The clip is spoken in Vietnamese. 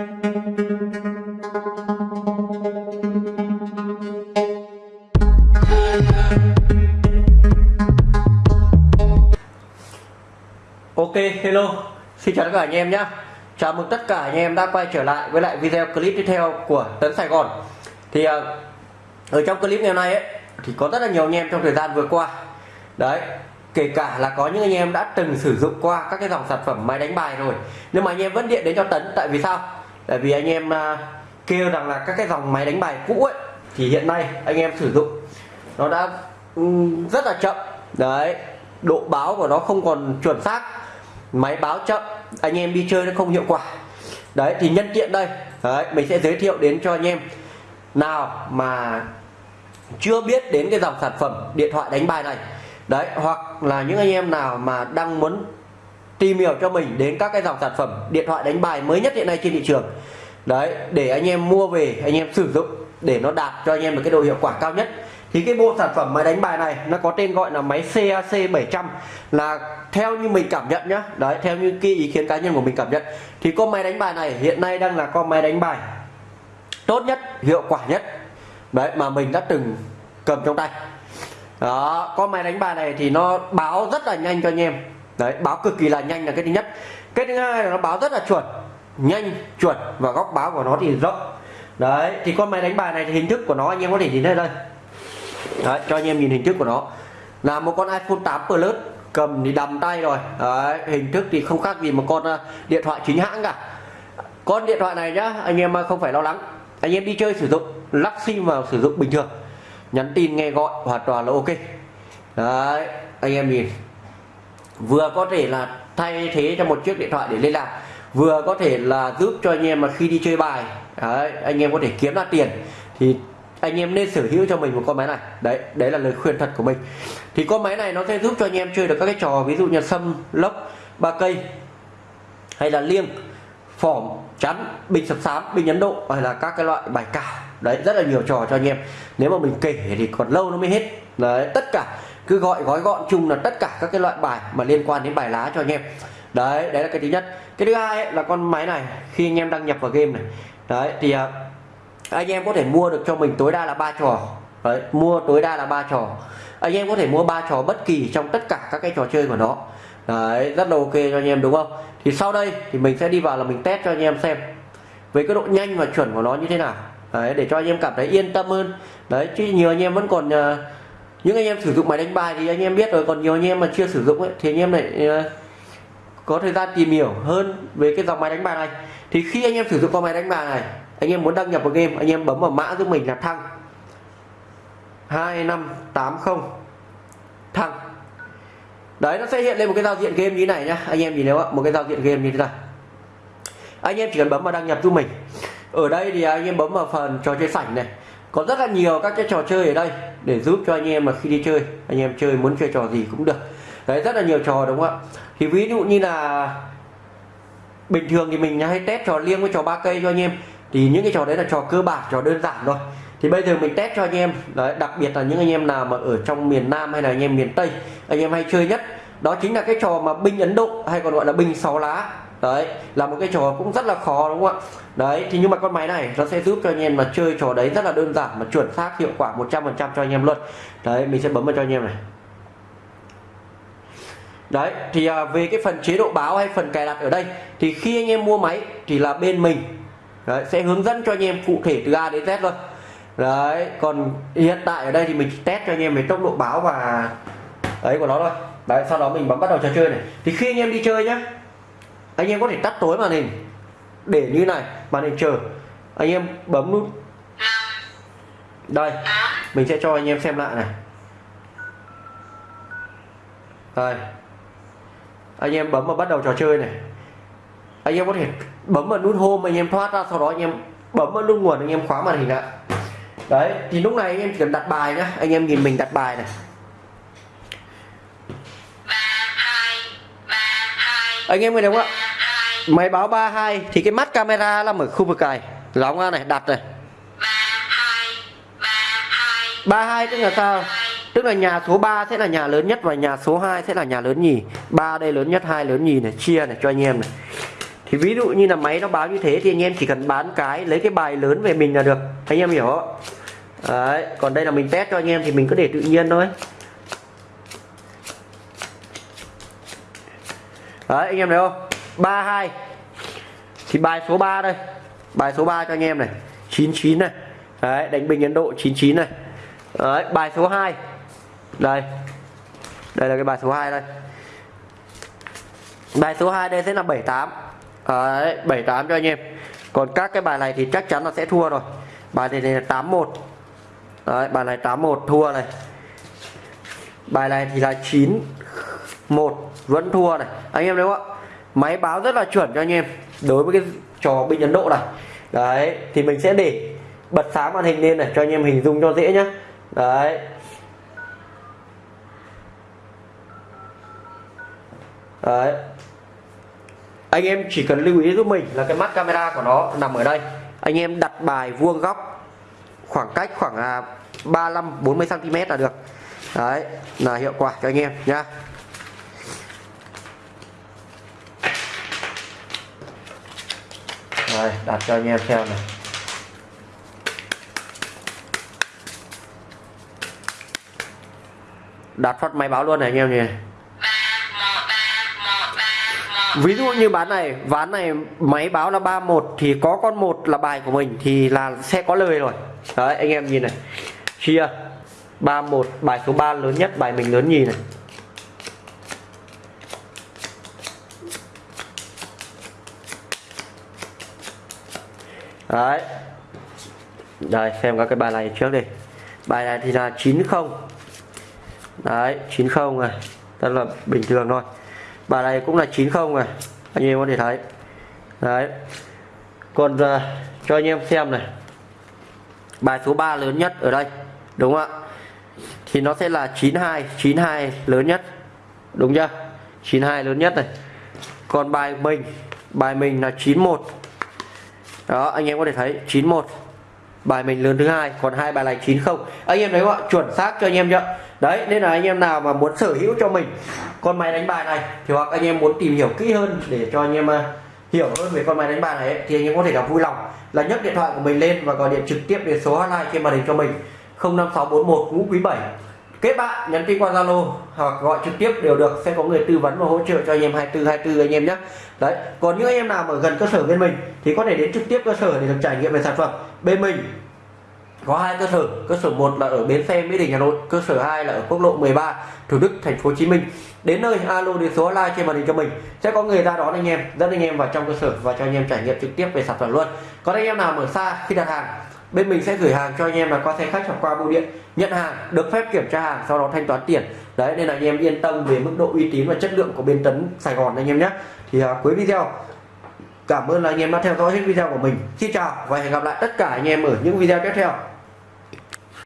Ok, hello, xin chào tất cả anh em nhé. Chào mừng tất cả anh em đã quay trở lại với lại video clip tiếp theo của Tấn Sài Gòn. Thì ờ, ở trong clip ngày hôm nay ấy thì có rất là nhiều anh em trong thời gian vừa qua. Đấy, kể cả là có những anh em đã từng sử dụng qua các cái dòng sản phẩm máy đánh bài rồi Nhưng mà anh em vẫn điện đến cho Tấn tại vì sao? Tại vì anh em à, kêu rằng là các cái dòng máy đánh bài cũ ấy thì hiện nay anh em sử dụng nó đã ừ, rất là chậm. Đấy, độ báo của nó không còn chuẩn xác máy báo chậm anh em đi chơi nó không hiệu quả. Đấy thì nhân tiện đây đấy, mình sẽ giới thiệu đến cho anh em. Nào mà chưa biết đến cái dòng sản phẩm điện thoại đánh bài này đấy hoặc là những anh em nào mà đang muốn tìm hiểu cho mình đến các cái dòng sản phẩm điện thoại đánh bài mới nhất hiện nay trên thị trường. Đấy, để anh em mua về, anh em sử dụng để nó đạt cho anh em được cái độ hiệu quả cao nhất. Thì cái bộ sản phẩm máy đánh bài này, nó có tên gọi là máy CAC 700 là theo như mình cảm nhận nhá. Đấy, theo như cái ý kiến cá nhân của mình cảm nhận. Thì con máy đánh bài này hiện nay đang là con máy đánh bài tốt nhất, hiệu quả nhất, đấy, mà mình đã từng cầm trong tay. Đó, con máy đánh bài này thì nó báo rất là nhanh cho anh em đấy báo cực kỳ là nhanh là cái thứ nhất. Cái thứ hai là nó báo rất là chuẩn nhanh chuẩn và góc báo của nó thì rộng. Đấy thì con máy đánh bài này thì hình thức của nó anh em có thể nhìn thấy đây. Đấy, cho anh em nhìn hình thức của nó. Là một con iPhone 8 Plus cầm thì đầm tay rồi. Đấy, hình thức thì không khác gì một con à, điện thoại chính hãng cả. Con điện thoại này nhá anh em à, không phải lo lắng. Anh em đi chơi sử dụng lắc sim vào sử dụng bình thường. Nhắn tin nghe gọi hoàn toàn là ok. Đấy anh em nhìn vừa có thể là thay thế cho một chiếc điện thoại để liên lạc vừa có thể là giúp cho anh em mà khi đi chơi bài đấy, anh em có thể kiếm ra tiền thì anh em nên sở hữu cho mình một con máy này. Đấy đấy là lời khuyên thật của mình. Thì con máy này nó sẽ giúp cho anh em chơi được các cái trò ví dụ như sâm lốc ba cây hay là liêng phỏm chắn bình sập sám bình ấn độ hay là các cái loại bài cào đấy rất là nhiều trò cho anh em. Nếu mà mình kể thì còn lâu nó mới hết. Đấy tất cả cứ gọi gói gọn chung là tất cả các cái loại bài mà liên quan đến bài lá cho anh em. Đấy đấy là cái thứ nhất. Cái thứ hai ấy, là con máy này khi anh em đăng nhập vào game này. Đấy thì à, anh em có thể mua được cho mình tối đa là ba trò. Đấy, mua tối đa là ba trò. Anh em có thể mua ba trò bất kỳ trong tất cả các cái trò chơi của nó. Đấy rất là ok cho anh em đúng không? Thì sau đây thì mình sẽ đi vào là mình test cho anh em xem với cái độ nhanh và chuẩn của nó như thế nào đấy, để cho anh em cảm thấy yên tâm hơn. Đấy chứ nhiều anh em vẫn còn uh, những anh em sử dụng máy đánh bài thì anh em biết rồi còn nhiều anh em mà chưa sử dụng ấy, thì anh em lại uh, có thời gian tìm hiểu hơn về cái dòng máy đánh bài này. Thì khi anh em sử dụng con máy đánh bài này anh em muốn đăng nhập vào game anh em bấm vào mã giúp mình là thăng. 2580 thăng. Đấy nó sẽ hiện lên một cái giao diện game như thế này nhá. Anh em nhìn nếu một cái giao diện game như thế này. Anh em chỉ cần bấm vào đăng nhập giúp mình ở đây thì anh em bấm vào phần trò chơi sảnh này. Có rất là nhiều các cái trò chơi ở đây để giúp cho anh em mà khi đi chơi, anh em chơi muốn chơi trò gì cũng được. Đấy, rất là nhiều trò, đúng không ạ? Thì ví dụ như là bình thường thì mình hay test trò liêng với trò ba cây cho anh em. Thì những cái trò đấy là trò cơ bản, trò đơn giản thôi. Thì bây giờ mình test cho anh em. Đấy, đặc biệt là những anh em nào mà ở trong miền Nam hay là anh em miền Tây, anh em hay chơi nhất, đó chính là cái trò mà binh Ấn Độ, hay còn gọi là binh sáu lá đấy là một cái trò cũng rất là khó đúng không ạ? Đấy thì nhưng mà con máy này nó sẽ giúp cho anh em mà chơi trò đấy rất là đơn giản mà chuẩn xác hiệu quả 100% cho anh em luôn. Đấy mình sẽ bấm vào cho anh em này. Đấy thì à, về cái phần chế độ báo hay phần cài đặt ở đây thì khi anh em mua máy thì là bên mình đấy, sẽ hướng dẫn cho anh em cụ thể từ A đến Z luôn. Đấy còn hiện tại ở đây thì mình test cho anh em về tốc độ báo và ấy của nó thôi. Đấy sau đó mình bấm bắt đầu trò chơi này. Thì khi anh em đi chơi nhá anh em có thể tắt tối màn hình. Để như này màn hình chờ. Anh em bấm nút. Đây mình sẽ cho anh em xem lại này. Đây. Anh em bấm vào bắt đầu trò chơi này. Anh em có thể bấm vào nút home anh em thoát ra sau đó anh em bấm vào nút nguồn anh em khóa màn hình lại. Đấy thì lúc này anh em chỉ cần đặt bài nhá. Anh em nhìn mình đặt bài này. Anh em nghe đúng không ạ máy báo 32 thì cái mắt camera nằm ở khu vực này. Lóng ra này, đặt này. 32 tức là sao? Tức là nhà số 3 sẽ là nhà lớn nhất và nhà số 2 sẽ là nhà lớn nhì. Ba đây lớn nhất, hai lớn nhì này, chia này cho anh em này. Thì ví dụ như là máy nó báo như thế thì anh em chỉ cần bán cái, lấy cái bài lớn về mình là được. Anh em hiểu không? Đấy, còn đây là mình test cho anh em thì mình cứ để tự nhiên thôi. Đấy, anh em thấy không? 32 thì bài số 3 đây. Bài số 3 cho anh em này. 99 này. Đấy đánh bình Ấn Độ 99 này. Đấy bài số 2 đây. Đây là cái bài số 2 đây. Bài số 2 đây sẽ là 78 đấy 78 cho anh em. Còn các cái bài này thì chắc chắn là sẽ thua rồi. Bài này, này là 81 đấy bài này 81 thua này. Bài này thì là 91 vẫn thua này. Anh em đúng không ạ? Máy báo rất là chuẩn cho anh em. Đối với cái trò binh Ấn Độ này. Đấy, thì mình sẽ để bật sáng màn hình lên này, cho anh em hình dung cho dễ nhá. Đấy. Đấy. Anh em chỉ cần lưu ý giúp mình là cái mắt camera của nó nằm ở đây. Anh em đặt bài vuông góc khoảng cách khoảng 35 40 cm là được. Đấy, là hiệu quả cho anh em nhá. Rồi, đặt cho anh em xem này. Đặt phát máy báo luôn này anh em nhỉ. Ví dụ như bán này ván này máy báo là 31 thì có con một là bài của mình thì là sẽ có lời rồi. Đấy anh em nhìn này. Chia 31 bài số 3 lớn nhất bài mình lớn nhì này. Đấy. Đây xem các cái bài này trước đi. Bài này thì là 90 đấy 90 này rất là bình thường thôi. Bài này cũng là 90 này anh em có thể thấy. Đấy. Còn uh, cho anh em xem này. Bài số 3 lớn nhất ở đây đúng không ạ? Thì nó sẽ là 92 92 lớn nhất. Đúng chưa? 92 lớn nhất này. Còn bài mình bài mình là 91 đó anh em có thể thấy 91 bài mình lớn thứ hai còn hai bài này 90 anh em thấy không ạ? Chuẩn xác cho anh em chưa? Đấy nên là anh em nào mà muốn sở hữu cho mình con máy đánh bài này thì hoặc anh em muốn tìm hiểu kỹ hơn để cho anh em uh, hiểu hơn về con máy đánh bài này ấy, thì anh em có thể gặp vui lòng là nhấc điện thoại của mình lên và gọi điện trực tiếp đến số hotline trên màn hình cho mình. 05641 ngũ quý 7 kết bạn, nhắn tin qua Zalo hoặc gọi trực tiếp đều được. Sẽ có người tư vấn và hỗ trợ cho anh em 24 24 anh em nhé. Đấy, còn những anh em nào ở gần cơ sở bên mình thì có thể đến trực tiếp cơ sở để được trải nghiệm về sản phẩm. Bên mình có hai cơ sở. Cơ sở một là ở bến xe, mỹ đình, hà nội. Cơ sở 2 là ở quốc lộ 13 thủ đức, thành phố hồ chí minh. Đến nơi, alo, đến số hotline trên màn hình cho mình. Sẽ có người ra đón anh em, dẫn anh em vào trong cơ sở và cho anh em trải nghiệm trực tiếp về sản phẩm luôn. Còn anh em nào ở xa khi đặt hàng bên mình sẽ gửi hàng cho anh em là qua xe khách hoặc qua bưu điện. Nhận hàng được phép kiểm tra hàng sau đó thanh toán tiền. Đấy nên là anh em yên tâm về mức độ uy tín và chất lượng của bên tấn sài gòn anh em nhé. Thì à, cuối video cảm ơn là anh em đã theo dõi hết video của mình. Xin chào và hẹn gặp lại tất cả anh em ở những video tiếp theo.